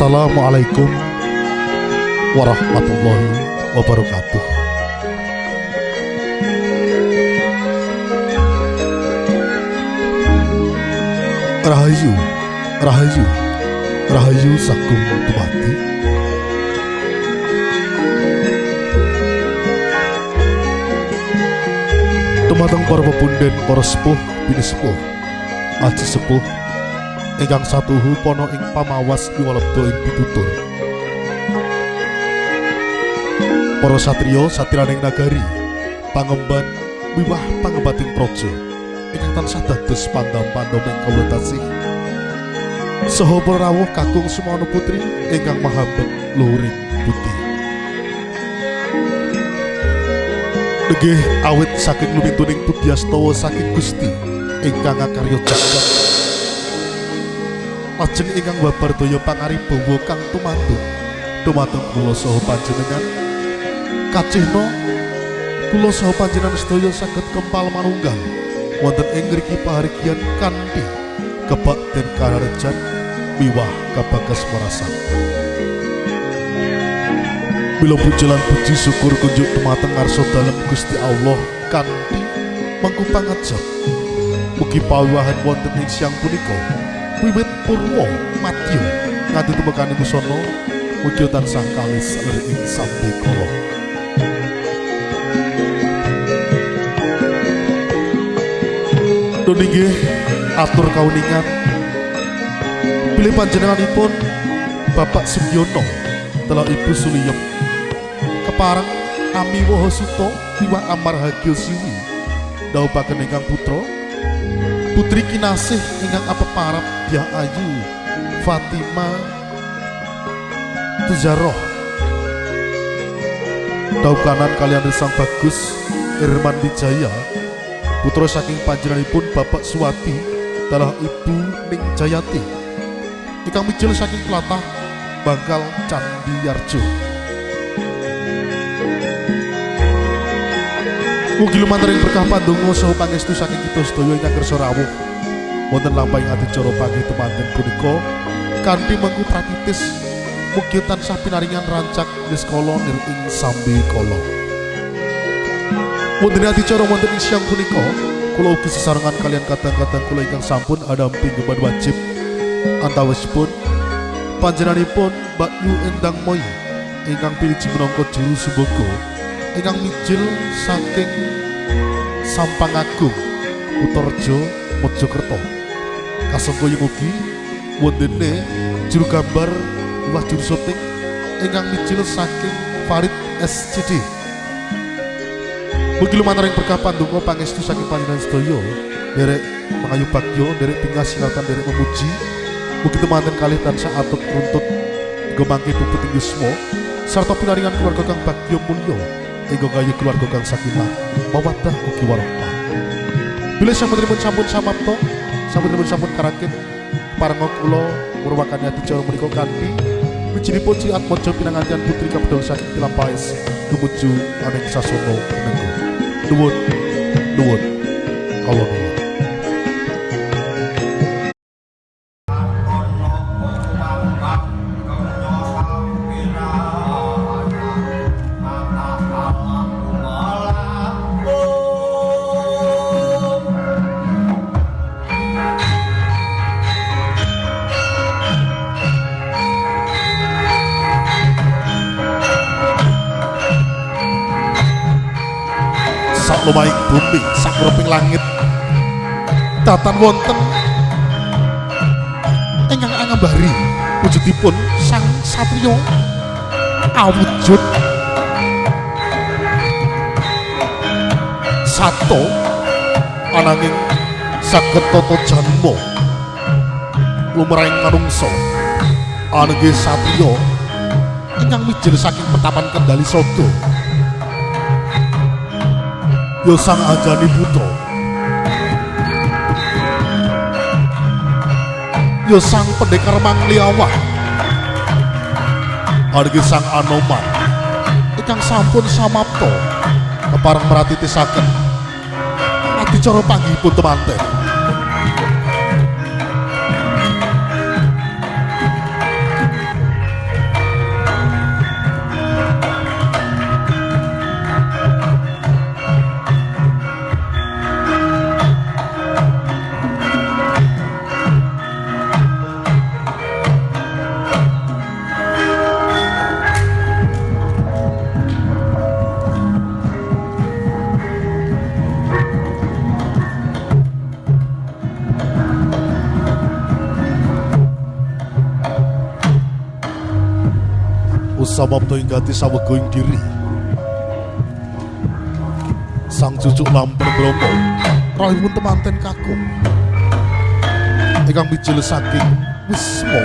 Assalamualaikum warahmatullahi wabarakatuh. Rahayu, Rahayu, Rahayu Sakung Tumati. Dumateng para pepunden, para sepuh, bini sepuh, sepuh, ingkang satuhu pono ing pamawas iwalebdo ing pitutur. Para satrio satiraning nagari, pangemban wiwah pangembating projo, ingkang tansah dados pandam-pandam ing kawula tasih. Saha para rawuh kakung Sumono Putri ingkang mahambet luhuring putih. Nggih awit saking lumintuning Budiastawa saking Gusti ingkang ngakarya jagat. Lajeng ingkang babar daya pangaribawa kang tumantu dumateng kula saha panjenengan. Kacihna kula saha panjenengan sedaya saged kempal manunggal wonten ing ngriki pahargyan kanthi den kararejan miwah kabagas marasan. Bila pujilan puji syukur kunjuk dumateng ngarsa dalem Gusti Allah kanthi mangku pangajab. Mugi pawiwahan wonten ing siang punika wiwit purwa madya nganti tumekaning busana mugi tansah kalis lir ing sambe kala. Nun inggih atur kauningan. Pilih panjenenganipun Bapak Sugiono telah Ibu Suliyem. Keparang Ami Wohosuto Iwa Amar Hagil Siwi daupaken ingkang putra Putri Kinasih ingkang apeparap Dia Ayu Fatima Tuzaroh daukanan kalian Sang Bagus Irman Wijaya. Putra saking panjenenganipun Bapak Suwati telah Ibu Ning Jayati. Ingkang mijil saking Tlatah Bangkal Candi Yarjo. Mugi lumantar ing berkah pandonga saha pangestu saking kita sedaya ingkang kersa wonten lampahing adicara pagi temanten punika kanthi mengku pratitis mugi tansah pinaringan rancak niskala nir ing sambi kala. Wonten adicara wonten ing siang punika kula ugi sesarengan kalian kadang-kadang kula ingkang sampun adampi gemban wajib. Antawisipun panjenenganipun Mbak Yu Endang Moy ingkang pilih minangka juru sumbaga ingkang mijil saking Sampang Agung Utarjo Mojokerto kasengko yang ugi wondene juru gambar luwih juru syuting ingkang mijil saking Farid SCD Mugi lumantar ing berkah pandonga pangestu saking panjenengan sedaya derek mengayu bagyo derek pingasilatan derek memuji. Mugi temanten kali tansah atut runtut gemangke ing yusmo sarta pinaringan keluarga kang bagyo mulya ing gayu keluarga kang sakinah mawaddah ugi warahmah. Bila sampun sampun samapta sampun sampun karakit parenga kula muruwakan ati cara menika kanthi wijinipun ciat mojo pinangantian putri kapedol saking tilampais tumuju aning sasana menenggo. Nuwun nuwun. Kawula tatan wonten. Ingkang angambari wujudipun sang satrio awujud. Sato ananging saged tata janma. Lumrahing manungsa ananging satrio ingkang mijil saking petapan kendali sodo yo sang ajani putra yo sang pendekar mangliawah. Argi sang anoman. Ingkang sampun samapta keparang meratitisaken adicara panggihipun temanten samapta ing gati sawega ing diri. Sang cucuk lamper bromo rahipun temanten kakung. Ingkang bijil saking wisma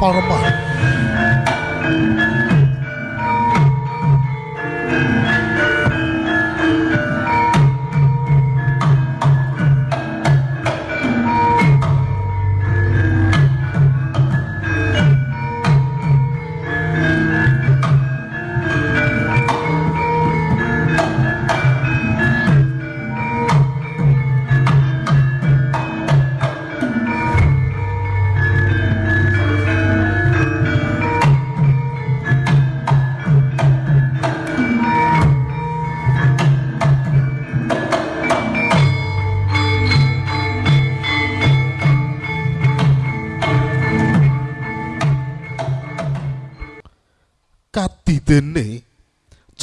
palman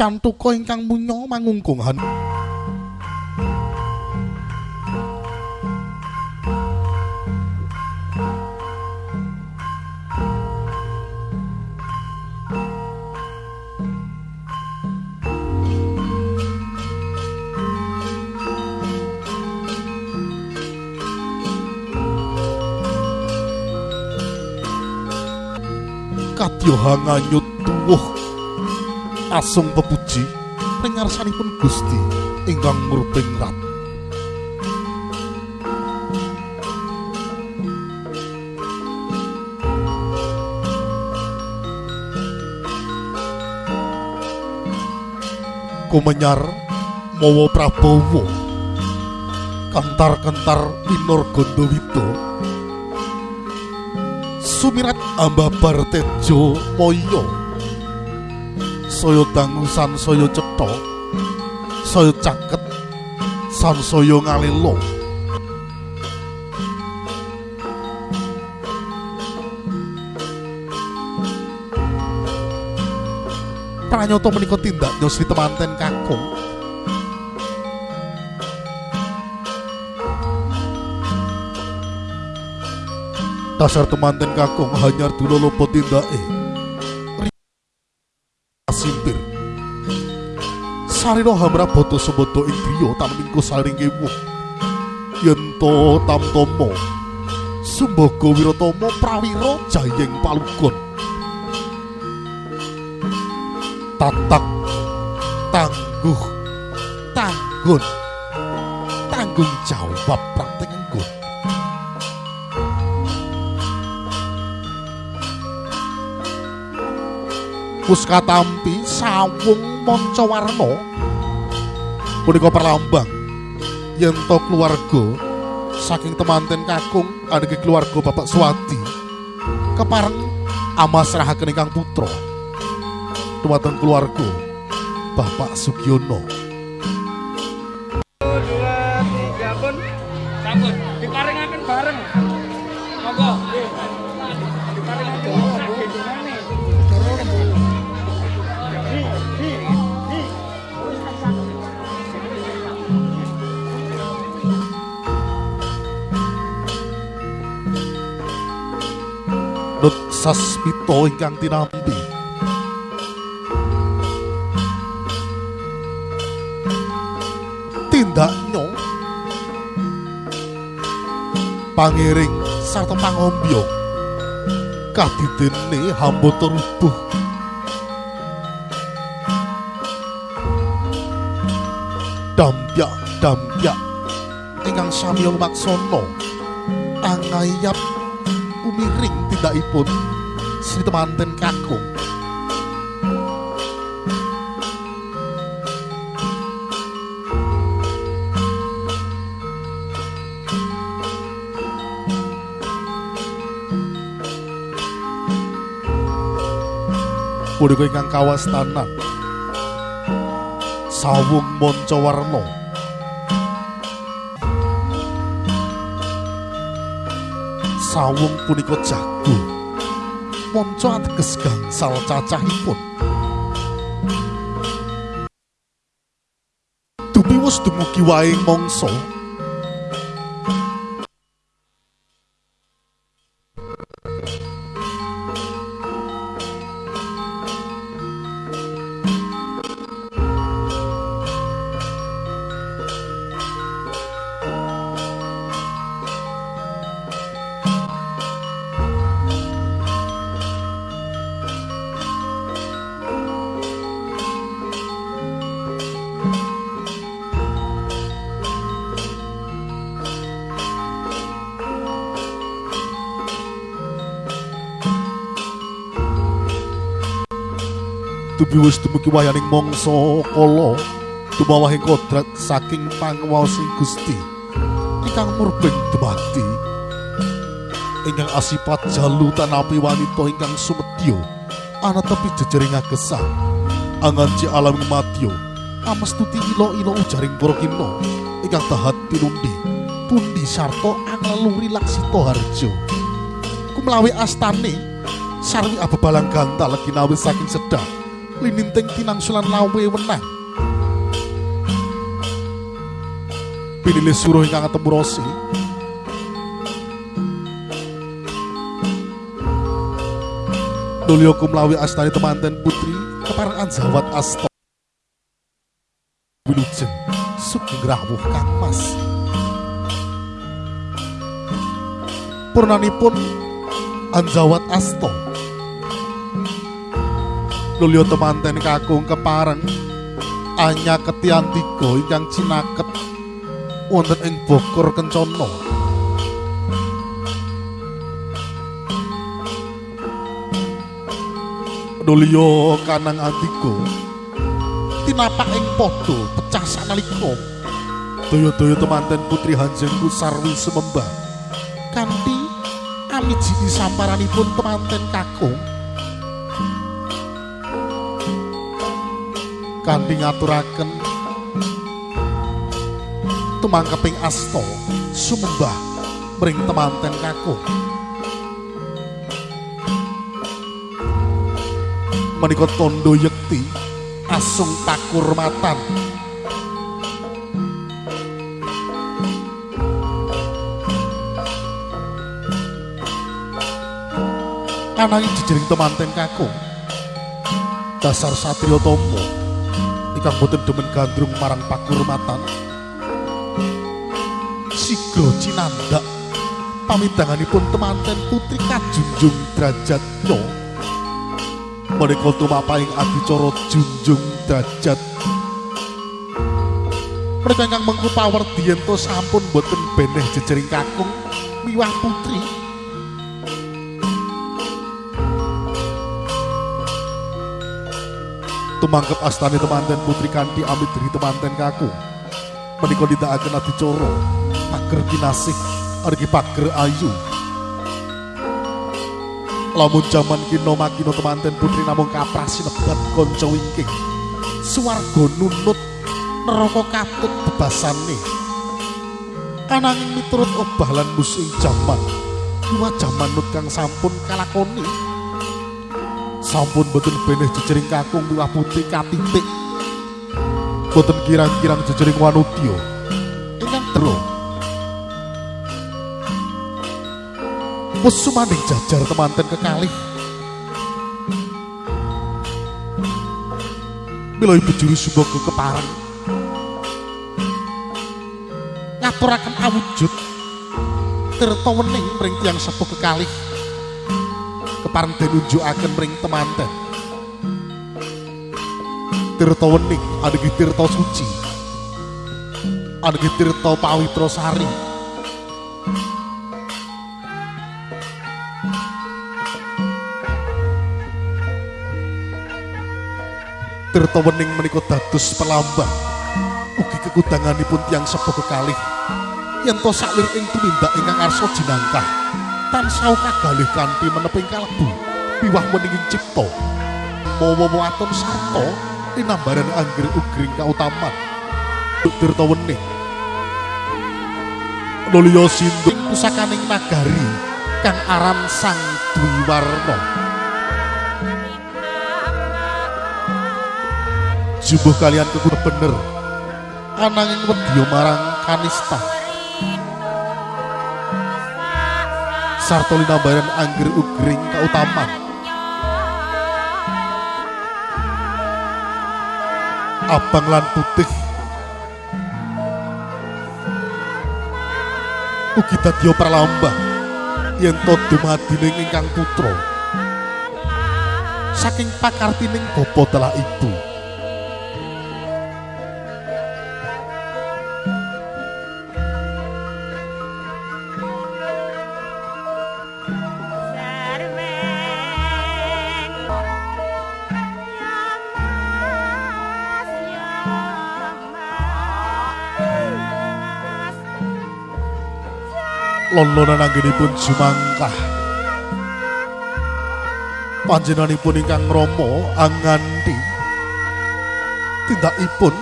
Kadang Tuko ingkang munya mangungkung hen. kabyohanganyut tuwuh asung pepuji ing ngarsanipun Gusti ingkang murbing rat Kumenyar mawa Prabowo kantar-kantar minor Gondowito sumirat ambabar tejo moyo saya dangusan saya cetha saya caket sansaya ngalelo Pranyata menika tindak nyosri temanten kakung dasar temanten kakung hanyar dulu lopo tindake simpir sarino hamra boto semboto ing griya tamingko saring kemu yen to tamtomo sumbaga wiratama prawira jayeng palukun tatak. Tangguh. Tanggun. Tanggung jawab pratenggun Puskatampi sawung manca warna punika perlambang. Yen to keluarga saking temanten kakung adegue keluarga Bapak Swati kepareng amasrahaken ingkang putra. Dumateng keluarga Bapak Sugiono. Dua tiga pun sampun diparingaken bareng. Monggo. Diparingaken Nut Sasmito ingkang tinampi. Tindaknya pangiring sarta pangombyo. Kadidene hambata rubuh. Dampyak dampyak ingkang sami lumaksana angayap umiring tindakipun Sri temanten kakung punika ingkang kawastanan sawung manca warna sawung punika jago manca ateges gangsal cacahipun. Dupi wis dumugi waing mangsa Tubi wis dumugi wayaning mangsa kala. Dumawahing kodrat saking panguwaosing Gusti. Ingkang murbeng dumadi. Ingkang asipat jalu tanapi wanita ingkang sumedya. Ana tepi jejering agesah. Anganci alam matyo amastuti ilo-ilo ujaring para kina ingkang tahat tinundi pundi sarta angleluri laksita harjo kumlawi astane sarwi abebalang gantal ginawi saking sedap lininting tinangsulan lawe wenang pinilih suruh ingkang ketemu rosi. Dulyo kumlawi astani temanten putri keparang anjawat asto wilujeng sugeng rawuh kang mas. Purnanipun anjawat asto Lulyo temanten kakung kepareng anya ketiantiko ingkang cinaket wonten ing Bogor Kencana. Lulyo kanang antiko tinapak ing padha pecah sanalika daya-daya temanten putri Hanjengku sarwi semembah kanthi amiji samparanipun temanten kakung kanthi ngaturaken. Tumangkeping asta sumembah mring temanten kakung menika tondo yekti asung pakurmatan ananging jejering temanten kakung dasar satrio tomo ingkang boten demen gandrung marang pakurmatan. Sigro cinandak. Pamidanganipun temanten putri kajunjung derajatnya menika tumapaing adicara junjung derajat. Mereka ingkang mengku pawerdi yen to sampun boten beneh jejering kakung miwah putri tumangkep astane temanten putri kanthi amit dari temanten kakung menika nindakaken adicara pager kinasih argi pager ayu. Lamun jaman kino makino temanten putri namung kaprasi nebat konco wingking. Suwargo nunut neraka katut bebasane. Ananging miturut obah lan musuh jaman dua jaman nut kang sampun kalakoni sampun boten beneh jejering kakung miwah putri katitik. Boten kirang-kirang jejering wanudya. Ingkang dro wis sumaning jajar temanten kekalih. Mila ibu juru sumbaga kepareng. Ngaturaken awujud. Tirta wening mring tiyang sepuh kekalih kepareng den unjukaken mring temanten tirta wening adugi tirta suci. Adugi tirta pawitra sari. Tirta wening menika dados pelambang ugi kekudanganipun tiyang sepuh kekalih. Yen to salir ing tumindak ingkang arsa jinangkah tansah kagalih kanthi meneping kalebu piwah weninging cipta. Mawa waton sarta tinambaran angger ugring kautaman. Tirta wening Nulya sindung pusakaning nagari kang aran Sang Dwiwarna jumbuh kalian kekur bener. Ananging wedya marang kanista sarta linambaran angger ugring kautaman abang lan putih. Ugi dadya pralambang. Yen to dumadining ingkang putra. Saking pakartining bapa telah ibu lolonan anggenipun jumangkah. Panjenenganipun ingkang Rama anganti. Tindakipun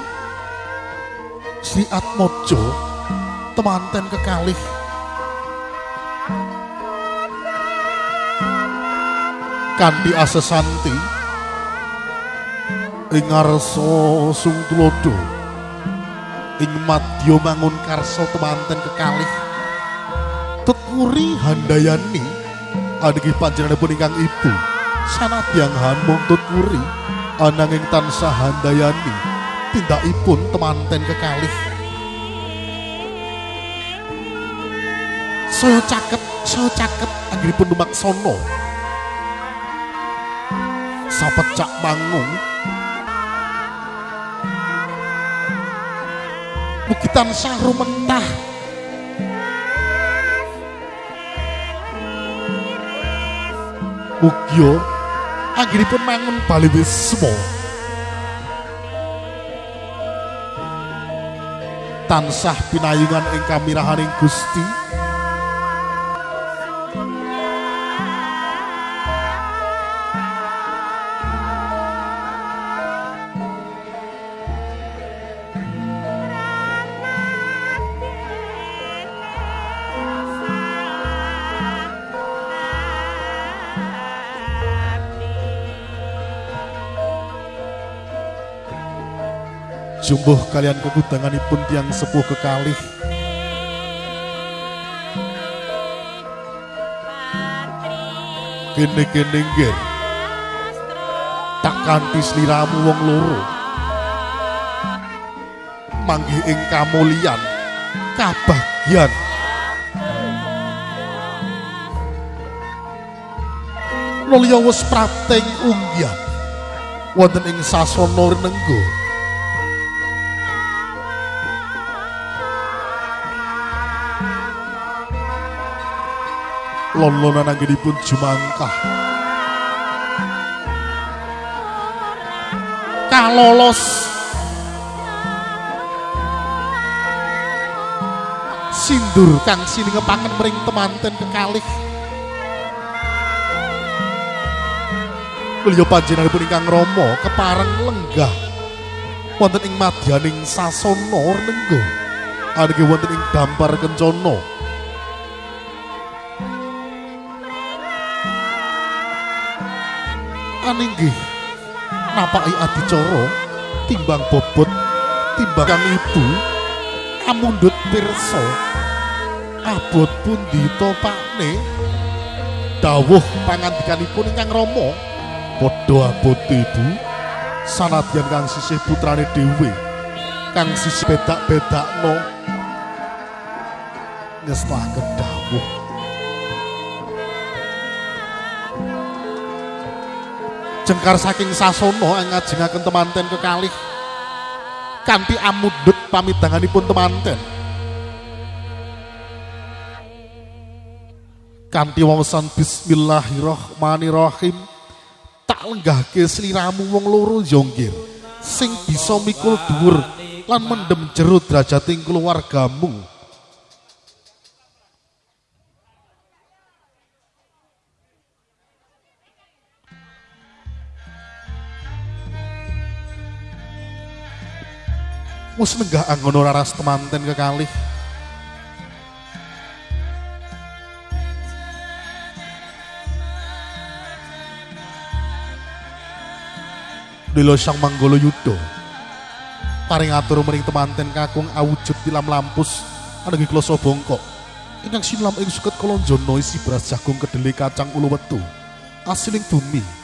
Sri Atmojo temanten kekalih. Kanthi asesanti ing ngarsa sung tulodo ing madya mangun karsa temanten kekalih teturi handayani. Adegi panjenenganipun ingkang ibu. Sanadyang hamung tuturi ananging tansah handayani. Tindakipun temanten kekalih. Saya caket saya caket. Anggenipun dumaksono sapecak mangung. Mugi tansah rumentah Mugio anggenipun mangun bali wisma tansah pinayungan ing kamirahaning Gusti jumbuh kalian kekudanganipun tiang sepuh kekalih. Gene-gene nggen tak kanthi sliramu wong loro. Manggih ing kamulyan kabagyan. Nulya wis prateng unggian. Wonten ing sasana renenggo lolonan anggenipun jumangkah. Kalolos. Sindur kang siningepaken mring temanten kekalih. Kulya panjenenganipun ingkang Rama kepareng lenggah. Wonten ing madyaning sasana renengga amargi wonten ing dampar kencana aninggih napaki adicara timbang bobot timbang kang ibu amundhut pirsa. Abot pundi to pakne? Dawuh pangandikanipun ingkang Rama. Padha abot ibu. Sanadyan kang sisih putrane dhewe kang sisih bedak-bedakno. Ngestaken dawuh jengkar saking sasana ngajengaken temanten kekalih. Kanthi amudhut pamidanganipun temanten. Kanthi wawasan bismillahirrahmanirrahim. Tak lenggahke sliramu wong loro jonggir sing bisa mikul dhuwur lan mendem jero derajating keluargamu Mus nenggah anggono raras temanten kekalih. Lilo sang manggolo yudo. Paring atur mering temanten kakung awujud tilam lampus. Anegi kloso bongkok. Ingkang sinlam ing suket kolonjono isi beras jagung kedele kacang ulu wetu. Asiling bumi.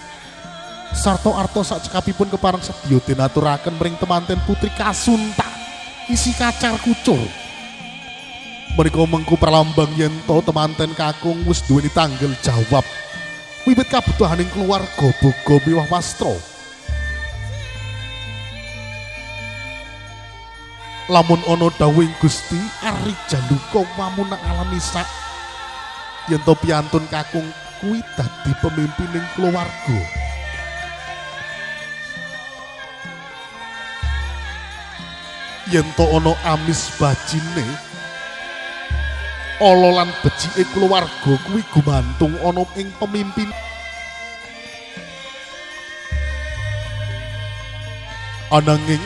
sarto arto sak cekapipun keparang sedya dinaturaken mring temanten putri kasunta isi kacar kucur. Menika mengku perlambang yen to temanten kakung wis duweni tanggel jawab. Wiwit kabutuhaning keluarga boga miwah wastro lamun ana dawuhing Gusti ari jaluka wamuna alami sak. Yen to piantun kakung kuwi dadi pemimpining keluarga yen ana amis bajine ala lan becike kulawarga kuwi gumantung ana ing pemimpin. Ananging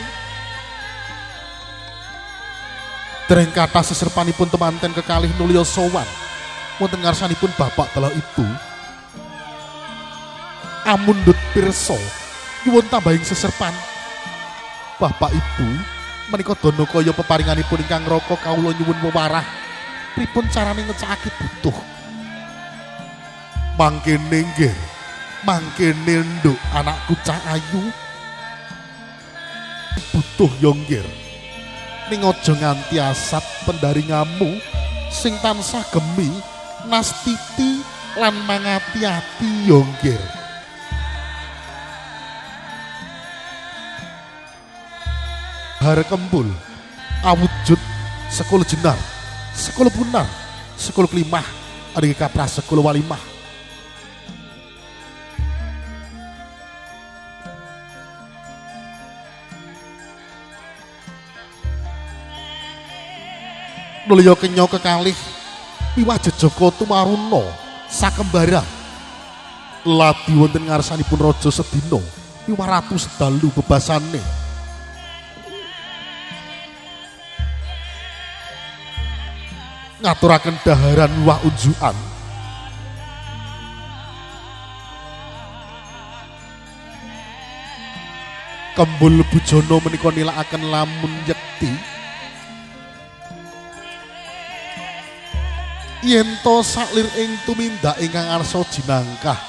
dereng kata seserpanipun temanten kekalih nulya sowan wonten ngarsanipun bapak telah ibu amundut pirsa nyuwun tambahing seserpan. Bapak ibu menika dana kaya peparinganipun ingkang raka kawula nyuwun wewarah pripun carane ngecakake butuh? Mangkene nggih. Mangkene nduk anakku cah ayu. Butuh yonggir ning aja nganti asat pendaringamu sing tansah gemi nastiti lan mangati-ati yonggir har kembul awujud sekolah jenar sekolah punar sekolah kelimah ada kaprah sekolah walimah. Nulya kenya kekalih piwah jejaka tumaruna sakembara. Ladi wonten ngarsanipun raja sedina piwah ratu sedalu bebasane ngaturaken daharan wah unjukan kembul bujono menika nilakaken lamun yekti. Yen to saklir ing tumindak ingkang arsa jinangkah?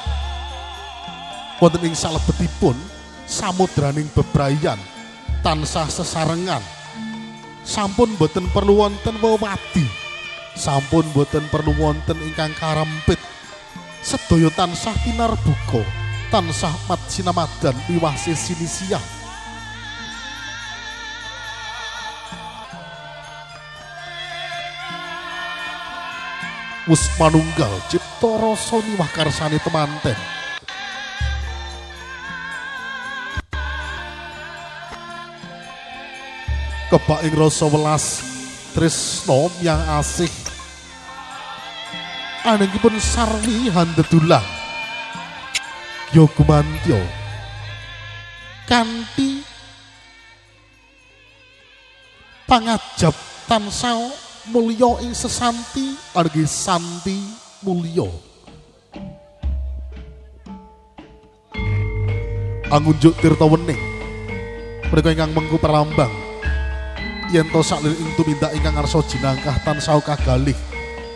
Wonten ing salebetipun samudraning bebrayan tansah sesarengan. Sampun boten perlu wonten wewadi sampun boten perlu wonten ingkang karempit. Sedaya tansah tinarbuka tansah mat sinamadan piwah sesinisiah wis manunggal cipta rasa niwah karsane temanten. Kebak ing rasa welas tresno yang asih. Anangipun sarwi handedulang yo gumantyo. Kanthi pangajab tansah mulya ing sesanti argi santi mulya. Angunjuk tirta wening. Mereka ingkang mengku perlambang yen to saklir ing tumindak ingkang ngarsa jinangkah tansah kagalih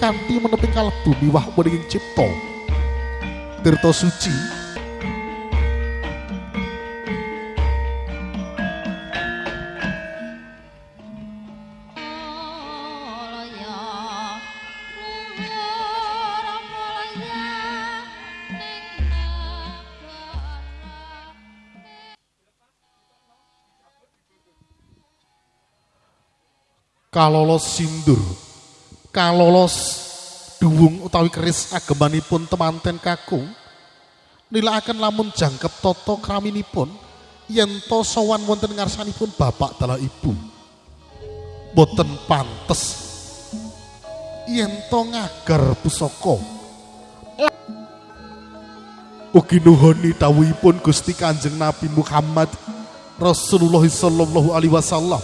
kanthi meneping kalebu miwah wening cipta. Tirta suci kalolos sindur. Kalolos duwung utawi keris agemanipun temanten kakung. Nilaaken lamun jangkep toto kraminipun yen to sowan wonten ngarsanipun bapak dalah ibu. Boten pantes. Yen to ngagar pusaka. Ugi nuhoni dawuhipun Gusti Kanjeng Nabi Muhammad Rasulullah sallallahu alaihi wasallam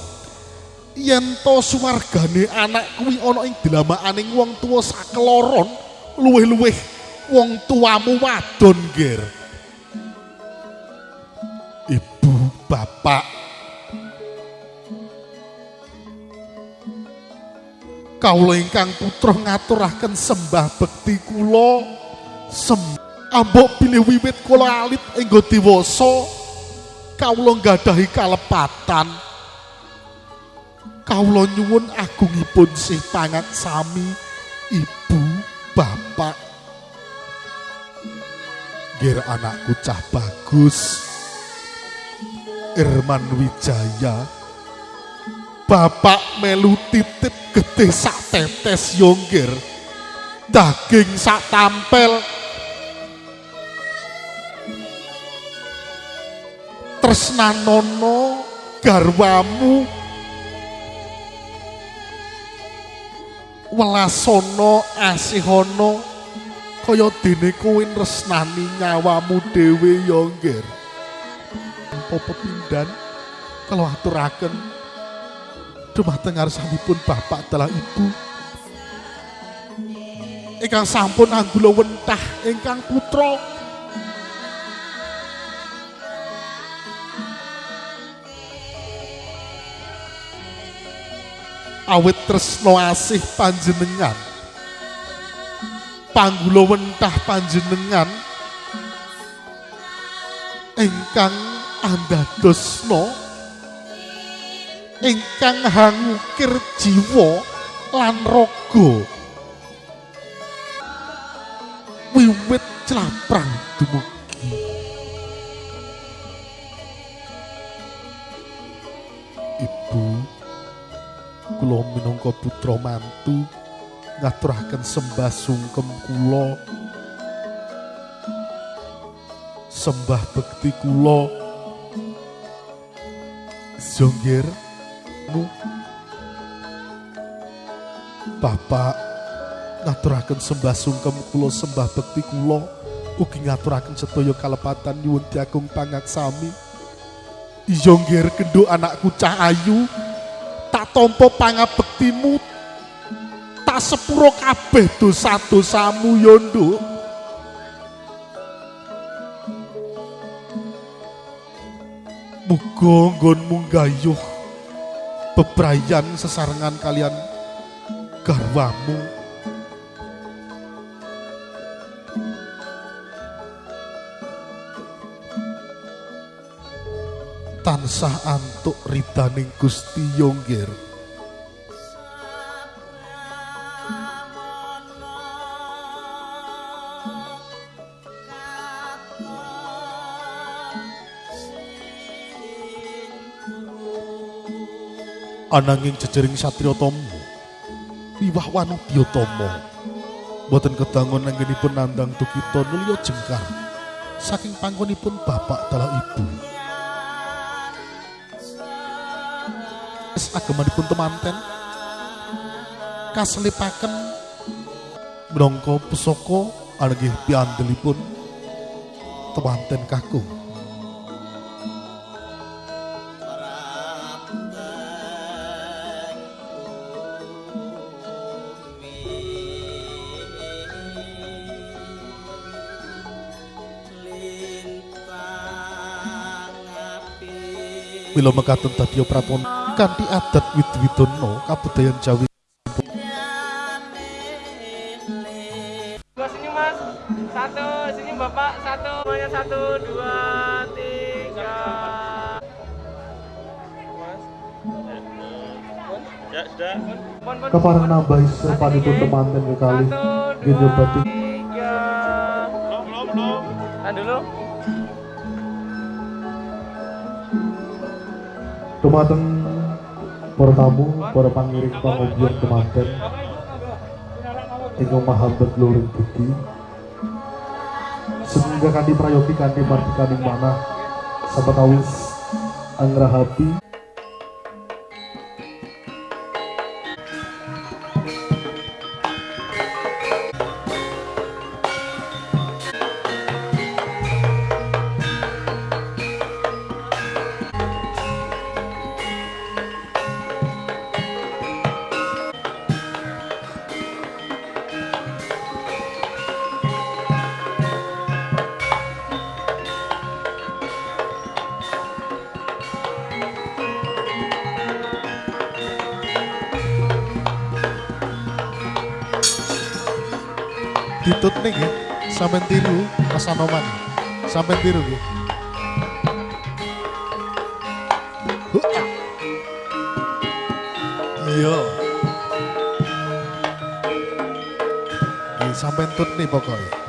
yen to suwargane anak kuwi ana ing dilamakaning wong tuwa sakeloron luwih-luwih wong tuamu wadon ger. Ibu bapak. Kawula ingkang putra ngaturaken sembah bekti kula ambok pilih wiwit kula alit enggo dewasa kawula nggadahi kalepatan kawula nyuwun agungipun sih pangat sami ibu bapak. Gir anakku cah bagus. Irman Wijaya. Bapak melu titip gede sak tetes yonggir Daging sak tampel. Tresnanono garwamu welasana asihana kaya dene kowe resnani nyawamu dhewe ya ngger. Apa pepindhan kalau aturaken dumateng ngarsanipun bapak dalah ibu. Ingkang sampun anggula wentah ingkang putra awit tresno asih panjenengan. Panggula wentah panjenengan. Ingkang andadosno ingkang hangukir jiwa lan raga. Wiwit claprang dumugi minangka putra mantu ngaturaken sembah sungkem kula. Sembah bekti kula. Zongger nu. Bapak ngaturaken sembah sungkem kula sembah bekti kula. Ugi ngaturaken sedaya kalepatan nyuwun diagung pangaksami Zongger kenduk anakku cah ayu tak tompo pangabektimu tak sepuro kabeh dosa-dosamu yondo muga nggonmu gayuh bebrayan sesarengan kalian garwamu. Tansah antuk ridaning Gusti Yonggir ananging jejering satria tomo wiwah wanudya tomo boten kedangun anggenipun nandang tukita nulya jengkar saking panggonipun bapak dalah ibu. Wis agemanipun temanten kaselipaken minangka pusaka anggih piandelipun temanten kakung Mila mekaten tadya praton kanthi adat wid-widono kabudayan Jawi sini mas, satu sini bapak, satu semuanya satu dua tiga. Mas, ya sudah. Pon, pon, kaparan pon. Dumateng para tamu para pangiring. Silakan monggo. ingkang mahambat luring budi sehingga kanthi prayogi kanthi martikaning manah sapatawis angrahapi ditut nih ya. Sampai tiru Mas Anoman sampai tiru ya Iya, sampai tut nih pokoknya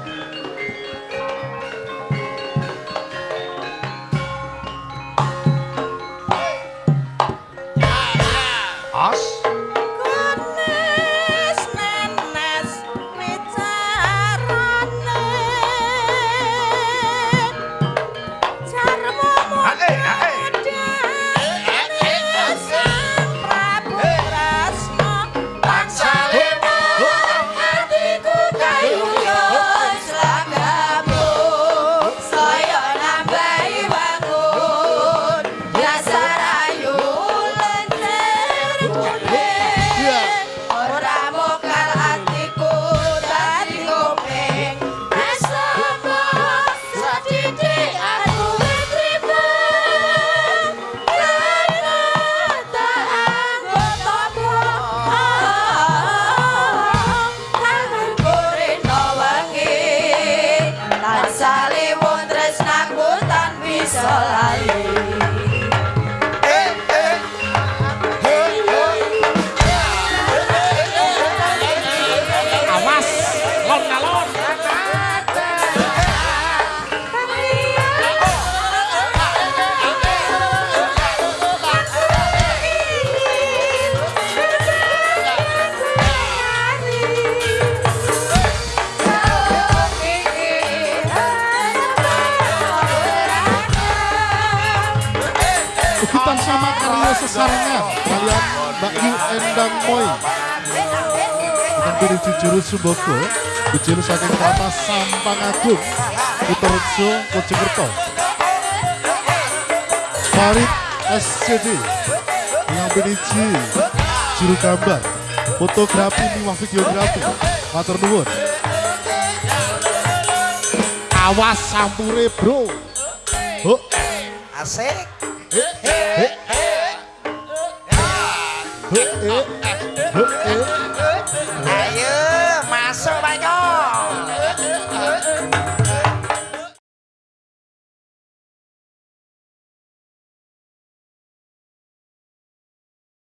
Endang Moy dengan Binici Juru Sumboko Bujil saking Kelapa Sampang Agung Utarjo Mojokerto. Farid SCD dengan Binici Juru Gambar Fotografi Miwa Videografi. Matur Nuwun. Awas sampure bro. Oh, Asik. eh, eh, eh, eh.